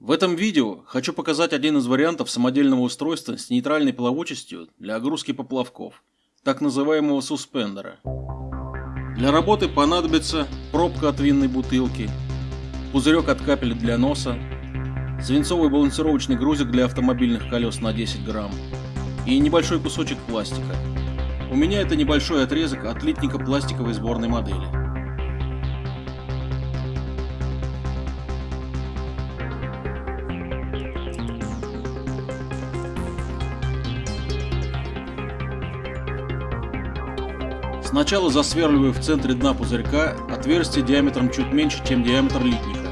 В этом видео хочу показать один из вариантов самодельного устройства с нейтральной плавучестью для огрузки поплавков, так называемого суспендера. Для работы понадобится пробка от винной бутылки, пузырек от капель для носа, свинцовый балансировочный грузик для автомобильных колес на 10 грамм и небольшой кусочек пластика. У меня это небольшой отрезок от литника пластиковой сборной модели. Сначала засверливаю в центре дна пузырька отверстие диаметром чуть меньше, чем диаметр литника,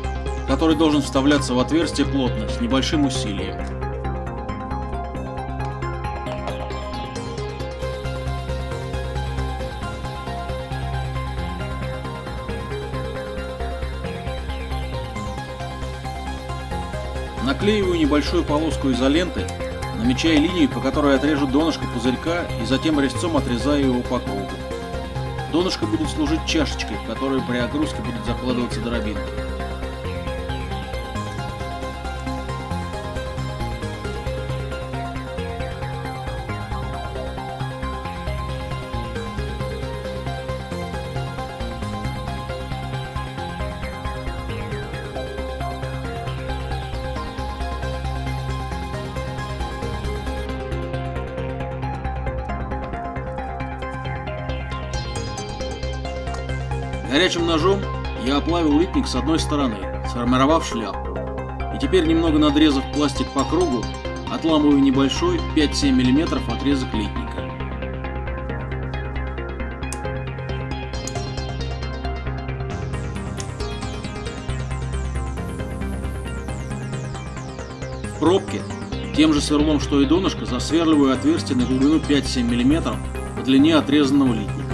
который должен вставляться в отверстие плотно, с небольшим усилием. Наклеиваю небольшую полоску изоленты, намечая линию, по которой отрежу донышко пузырька и затем резцом отрезаю его кругу. Донышко будет служить чашечкой, в которую при огрузке будет закладываться дробинка. Горячим ножом я оплавил литник с одной стороны, сформировав шляпку. И теперь, немного надрезав пластик по кругу, отламываю небольшой 5-7 мм отрезок литника. В пробке тем же сверлом, что и донышко, засверливаю отверстие на глубину 5-7 мм по длине отрезанного литника.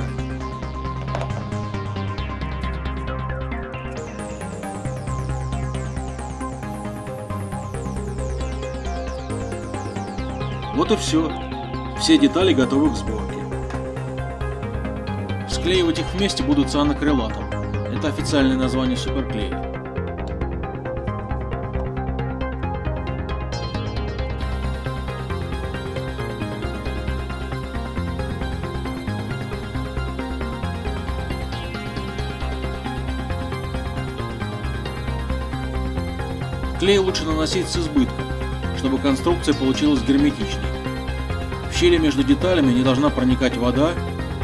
Вот и все. Все детали готовы к сборке. Склеивать их вместе будут цианокрилатом. Это официальное название суперклея. Клей лучше наносить с избытком чтобы конструкция получилась герметичной. В щели между деталями не должна проникать вода,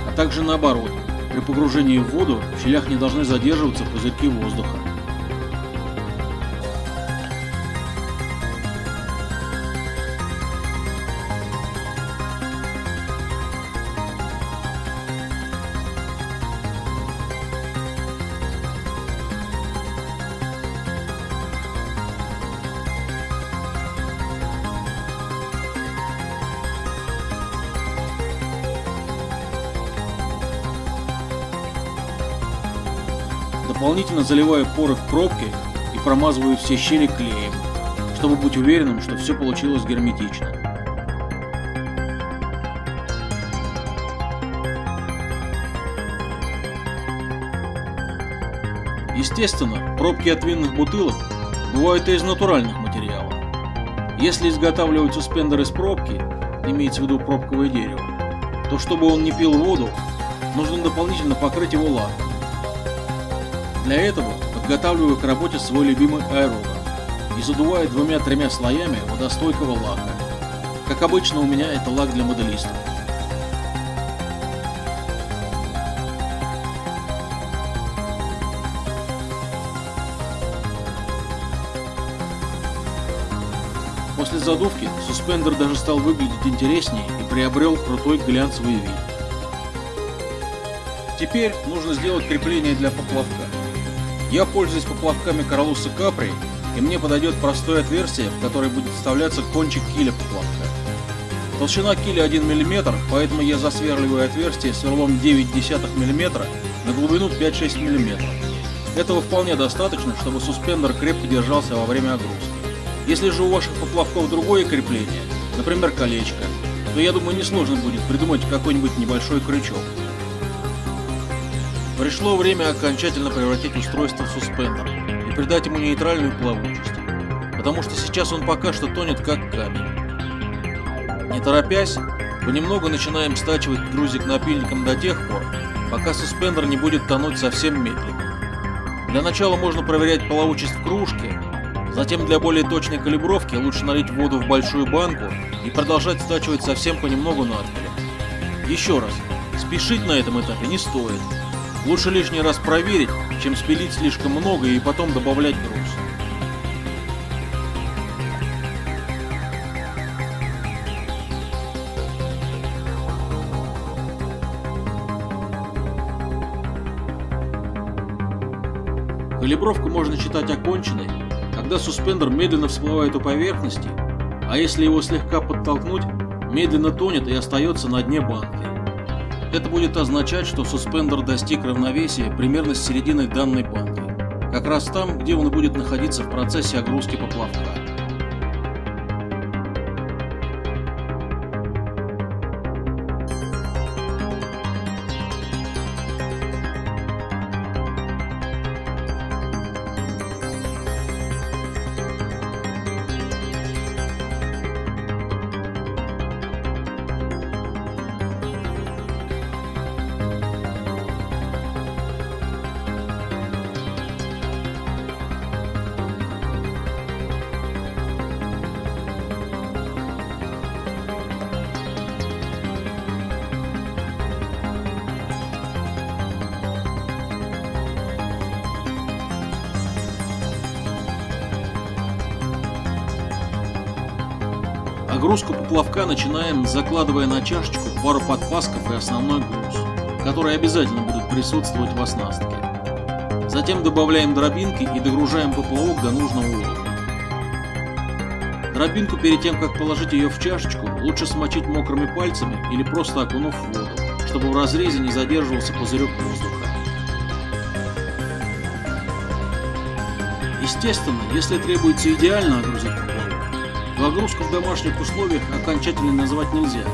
а также наоборот, при погружении в воду в щелях не должны задерживаться пузырьки воздуха. Дополнительно заливаю поры в пробки и промазываю все щели клеем, чтобы быть уверенным, что все получилось герметично. Естественно, пробки от винных бутылок бывают и из натуральных материалов. Если изготавливать суспендер из пробки, имеется в виду пробковое дерево, то чтобы он не пил воду, нужно дополнительно покрыть его лаком. Для этого подготавливаю к работе свой любимый аэрограф и задуваю двумя-тремя слоями водостойкого лака. Как обычно у меня это лак для моделистов. После задувки суспендер даже стал выглядеть интереснее и приобрел крутой глянцевый вид. Теперь нужно сделать крепление для поплавка. Я пользуюсь поплавками Королуса Капри, и мне подойдет простое отверстие, в которое будет вставляться кончик киля поплавка. Толщина киля 1 мм, поэтому я засверливаю отверстие сверлом 0,9 мм на глубину 5-6 мм. Этого вполне достаточно, чтобы суспендер крепко держался во время огрузки. Если же у ваших поплавков другое крепление, например колечко, то я думаю несложно будет придумать какой-нибудь небольшой крючок. Пришло время окончательно превратить устройство в суспендер и придать ему нейтральную плавучесть. потому что сейчас он пока что тонет как камень. Не торопясь, понемногу начинаем стачивать грузик напильником до тех пор, пока суспендер не будет тонуть совсем медленно. Для начала можно проверять плавучесть в кружке, затем для более точной калибровки лучше налить воду в большую банку и продолжать стачивать совсем понемногу надпилем. Еще раз, спешить на этом этапе не стоит. Лучше лишний раз проверить, чем спилить слишком много и потом добавлять груз. Калибровку можно считать оконченной, когда суспендер медленно всплывает у поверхности, а если его слегка подтолкнуть, медленно тонет и остается на дне банки. Это будет означать, что суспендер достиг равновесия примерно с середины данной банки, как раз там, где он будет находиться в процессе огрузки поплавка. Огрузку поплавка начинаем, закладывая на чашечку пару подпасков и основной груз, которые обязательно будут присутствовать в оснастке. Затем добавляем дробинки и догружаем поплавок до нужного уровня. Дробинку перед тем, как положить ее в чашечку, лучше смочить мокрыми пальцами или просто окунув в воду, чтобы в разрезе не задерживался пузырек воздуха. Естественно, если требуется идеально огрузить Загрузку в домашних условиях окончательно назвать нельзя,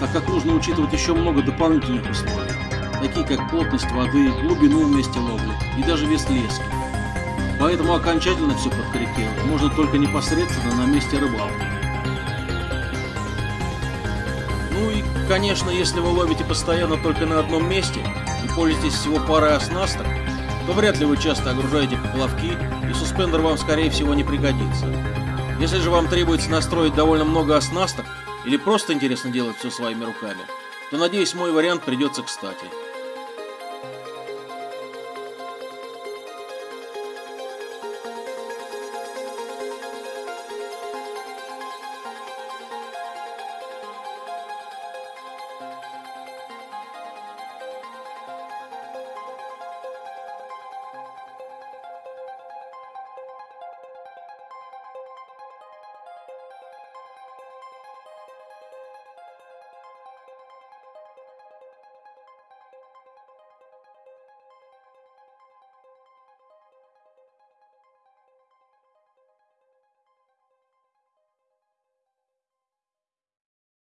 так как нужно учитывать еще много дополнительных условий, такие как плотность воды, глубину в месте ловли и даже вес лески. Поэтому окончательно все подкорректировать можно только непосредственно на месте рыбалки. Ну и, конечно, если вы ловите постоянно только на одном месте и пользуетесь всего парой оснасток, то вряд ли вы часто огружаете поплавки, и суспендер вам, скорее всего, не пригодится. Если же вам требуется настроить довольно много оснасток или просто интересно делать все своими руками, то, надеюсь, мой вариант придется кстати.